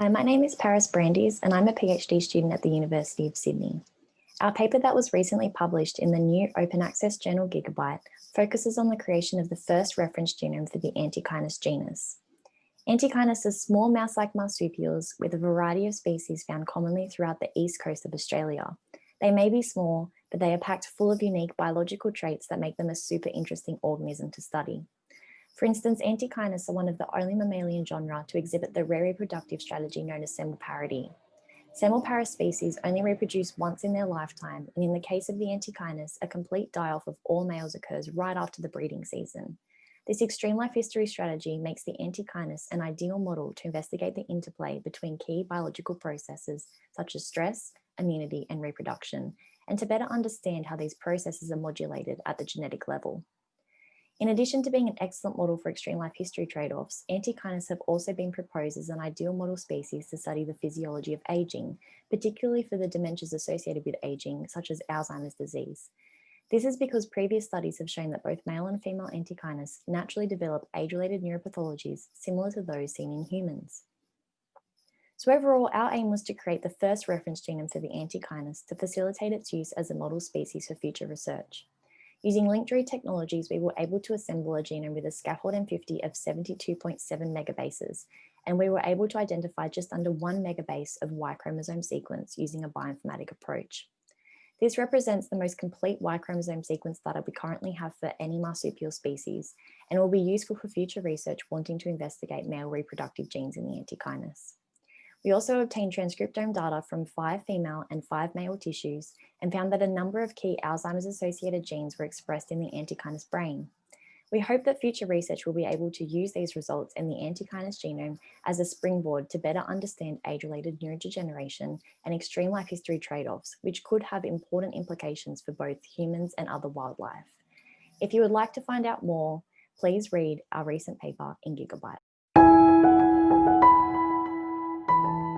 Hi, my name is Parice Brandies and I'm a PhD student at the University of Sydney. Our paper that was recently published in the new open access journal Gigabyte focuses on the creation of the first reference genome for the Antechinus genus. Antechinus are small mouse-like marsupials with a variety of species found commonly throughout the east coast of Australia. They may be small, but they are packed full of unique biological traits that make them a super interesting organism to study. For instance, Antechinus are one of the only mammalian genera to exhibit the rare reproductive strategy known as semelparity. Semelparous species only reproduce once in their lifetime, and in the case of the Antechinus, a complete die-off of all males occurs right after the breeding season. This extreme life history strategy makes the Antechinus an ideal model to investigate the interplay between key biological processes such as stress, immunity, and reproduction, and to better understand how these processes are modulated at the genetic level. In addition to being an excellent model for extreme life history trade-offs, Antechinus have also been proposed as an ideal model species to study the physiology of aging, particularly for the dementias associated with aging, such as Alzheimer's disease. This is because previous studies have shown that both male and female Antechinus naturally develop age-related neuropathologies similar to those seen in humans. So overall, our aim was to create the first reference genome for the Antechinus to facilitate its use as a model species for future research. Using linked-read technologies, we were able to assemble a genome with a scaffold N50 of 72.7 megabases, and we were able to identify just under one megabase of Y chromosome sequence using a bioinformatic approach. This represents the most complete Y chromosome sequence data we currently have for any marsupial species and will be useful for future research wanting to investigate male reproductive genes in the antechinus. We also obtained transcriptome data from five female and five male tissues and found that a number of key Alzheimer's associated genes were expressed in the antechinus brain. We hope that future research will be able to use these results in the antechinus genome as a springboard to better understand age-related neurodegeneration and extreme life history trade-offs, which could have important implications for both humans and other wildlife. If you would like to find out more, please read our recent paper in Gigabyte. Thank you.